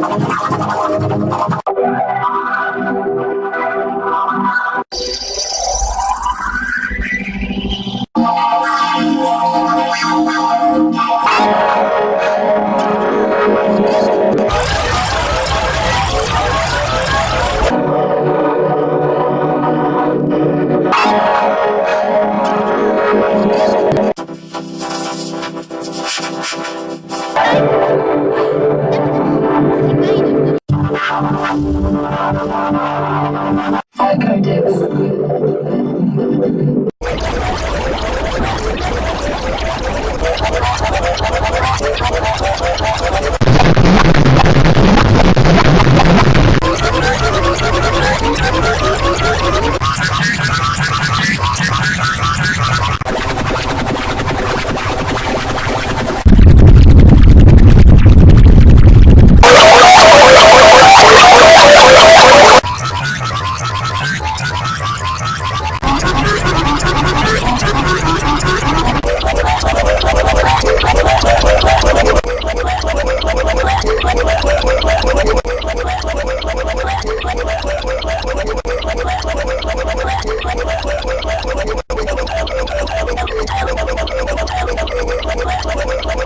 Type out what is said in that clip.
あ! Oh,